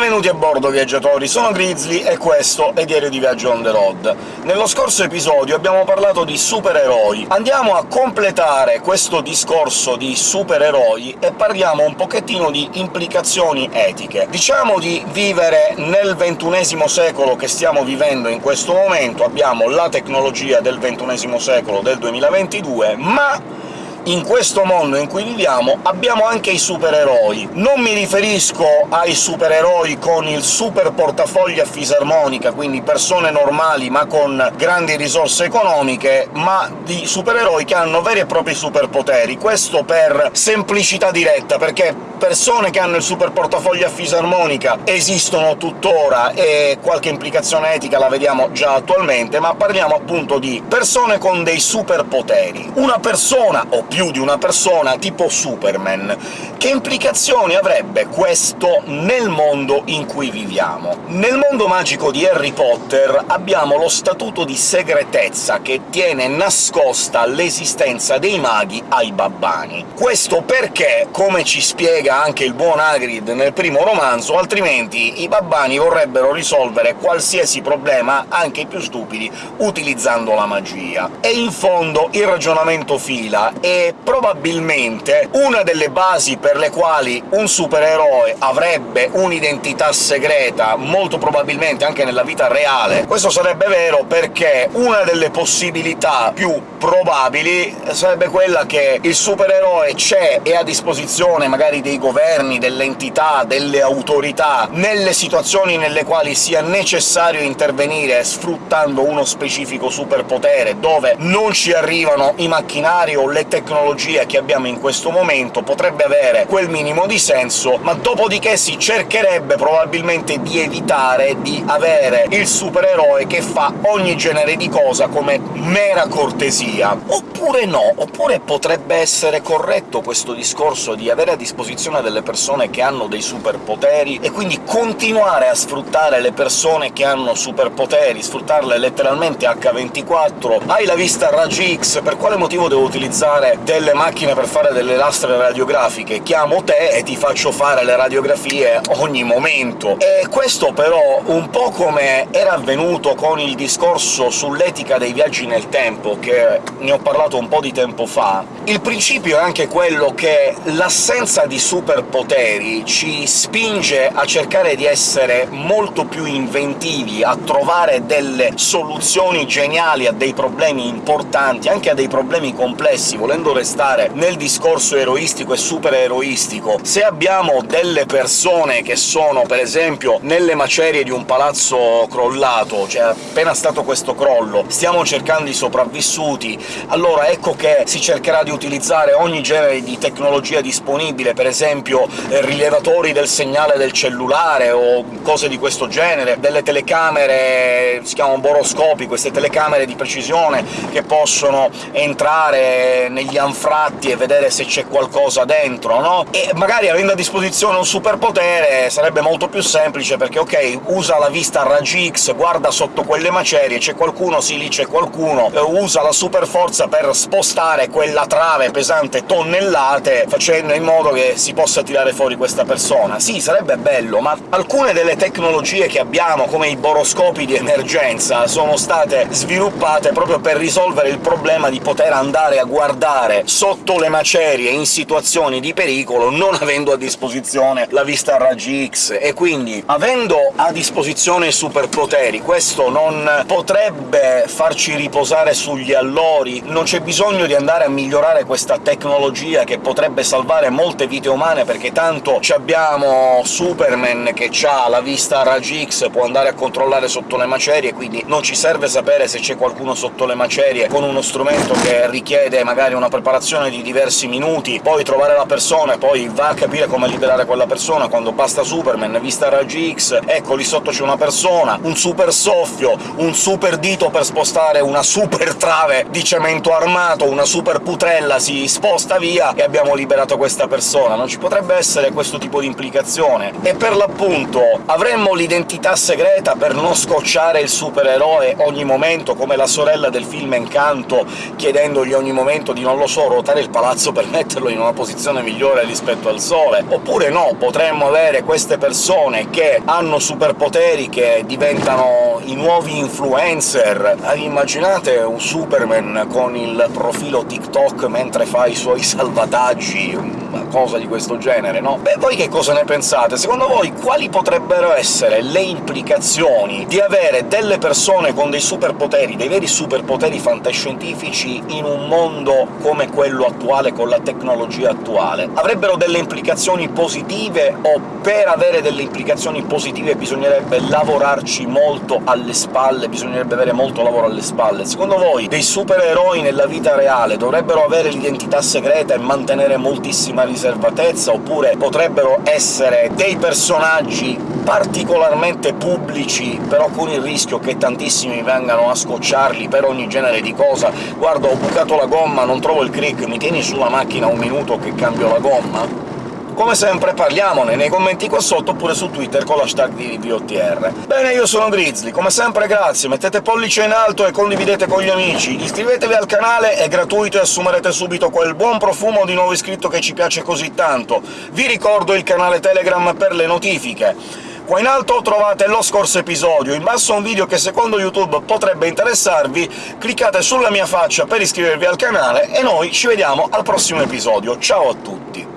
Benvenuti a bordo, viaggiatori! Sono Grizzly e questo è Diario di Viaggio on the road. Nello scorso episodio abbiamo parlato di supereroi. Andiamo a completare questo discorso di supereroi e parliamo un pochettino di implicazioni etiche. Diciamo di vivere nel ventunesimo secolo che stiamo vivendo in questo momento, abbiamo la tecnologia del ventunesimo secolo, del 2022, ma in questo mondo in cui viviamo abbiamo anche i supereroi. Non mi riferisco ai supereroi con il super portafoglio a fisarmonica, quindi persone normali ma con grandi risorse economiche, ma di supereroi che hanno veri e propri superpoteri. Questo per semplicità diretta, perché persone che hanno il super portafoglio a fisarmonica esistono tuttora, e qualche implicazione etica la vediamo già attualmente, ma parliamo appunto di persone con dei superpoteri. Una persona, o più di una persona, tipo Superman. Che implicazioni avrebbe questo nel mondo in cui viviamo? Nel mondo magico di Harry Potter abbiamo lo statuto di segretezza che tiene nascosta l'esistenza dei maghi ai babbani. Questo perché, come ci spiega anche il buon Hagrid nel primo romanzo, altrimenti i babbani vorrebbero risolvere qualsiasi problema, anche i più stupidi, utilizzando la magia. E in fondo il ragionamento fila, e probabilmente una delle basi per le quali un supereroe avrebbe un'identità segreta, molto probabilmente anche nella vita reale. Questo sarebbe vero perché una delle possibilità più probabili sarebbe quella che il supereroe c'è e a disposizione magari dei governi, delle entità, delle autorità, nelle situazioni nelle quali sia necessario intervenire sfruttando uno specifico superpotere, dove non ci arrivano i macchinari o le tecnologie tecnologia che abbiamo in questo momento potrebbe avere quel minimo di senso, ma dopodiché si cercherebbe probabilmente di evitare di avere il supereroe che fa ogni genere di cosa come mera cortesia. Oppure no, oppure potrebbe essere corretto questo discorso di avere a disposizione delle persone che hanno dei superpoteri, e quindi continuare a sfruttare le persone che hanno superpoteri, sfruttarle letteralmente H24. Hai la vista raggi X, per quale motivo devo utilizzare delle macchine per fare delle lastre radiografiche, chiamo te e ti faccio fare le radiografie ogni momento. E questo però, un po' come era avvenuto con il discorso sull'etica dei viaggi nel tempo, che ne ho parlato un po' di tempo fa, il principio è anche quello che l'assenza di superpoteri ci spinge a cercare di essere molto più inventivi, a trovare delle soluzioni geniali a dei problemi importanti, anche a dei problemi complessi, volendo restare entrare nel discorso eroistico e supereroistico, se abbiamo delle persone che sono, per esempio, nelle macerie di un palazzo crollato, cioè appena stato questo crollo, stiamo cercando i sopravvissuti, allora ecco che si cercherà di utilizzare ogni genere di tecnologia disponibile, per esempio eh, rilevatori del segnale del cellulare o cose di questo genere, delle telecamere, si chiamano boroscopi, queste telecamere di precisione che possono entrare negli anfratti e vedere se c'è qualcosa dentro, no? E magari avendo a disposizione un superpotere sarebbe molto più semplice, perché ok, usa la vista a raggi X, guarda sotto quelle macerie, c'è qualcuno, sì, lì c'è qualcuno, usa la super forza per spostare quella trave pesante tonnellate, facendo in modo che si possa tirare fuori questa persona. Sì, sarebbe bello, ma alcune delle tecnologie che abbiamo, come i boroscopi di emergenza, sono state sviluppate proprio per risolvere il problema di poter andare a guardare sotto sotto le macerie in situazioni di pericolo, non avendo a disposizione la vista a raggi X, e quindi, avendo a disposizione superpoteri, questo non potrebbe farci riposare sugli allori, non c'è bisogno di andare a migliorare questa tecnologia che potrebbe salvare molte vite umane, perché tanto abbiamo Superman che ha la vista a raggi X, può andare a controllare sotto le macerie, quindi non ci serve sapere se c'è qualcuno sotto le macerie con uno strumento che richiede magari una preparazione di diversi minuti, poi trovare la persona e poi va a capire come liberare quella persona, quando basta Superman, vista raggi X, ecco lì sotto c'è una persona, un super soffio, un super dito per spostare una super trave di cemento armato, una super putrella si sposta via e abbiamo liberato questa persona. Non ci potrebbe essere questo tipo di implicazione. E per l'appunto avremmo l'identità segreta per non scocciare il supereroe ogni momento, come la sorella del film Encanto chiedendogli ogni momento di non lo so, ruotare il palazzo per metterlo in una posizione migliore rispetto al Sole, oppure no, potremmo avere queste persone che hanno superpoteri che diventano i nuovi influencer. Immaginate un Superman con il profilo TikTok mentre fa i suoi salvataggi, cosa di questo genere, no? Beh, voi che cosa ne pensate? Secondo voi quali potrebbero essere le implicazioni di avere delle persone con dei superpoteri, dei veri superpoteri fantascientifici, in un mondo come quello attuale, con la tecnologia attuale? Avrebbero delle implicazioni positive, o per avere delle implicazioni positive bisognerebbe lavorarci molto alle spalle, bisognerebbe avere molto lavoro alle spalle? Secondo voi dei supereroi nella vita reale dovrebbero avere l'identità segreta e mantenere moltissima riservatezza, oppure potrebbero essere dei personaggi particolarmente pubblici, però con il rischio che tantissimi vengano a scocciarli per ogni genere di cosa «Guarda, ho bucato la gomma, non trovo il crick, mi tieni sulla macchina un minuto che cambio la gomma?» Come sempre parliamone nei commenti qua sotto, oppure su Twitter con l'hashtag di VOTR. Bene, io sono Grizzly, come sempre grazie, mettete pollice in alto e condividete con gli amici, iscrivetevi al canale, è gratuito e assumerete subito quel buon profumo di nuovo iscritto che ci piace così tanto. Vi ricordo il canale Telegram per le notifiche. Qua in alto trovate lo scorso episodio, in basso un video che secondo YouTube potrebbe interessarvi, cliccate sulla mia faccia per iscrivervi al canale, e noi ci vediamo al prossimo episodio. Ciao a tutti!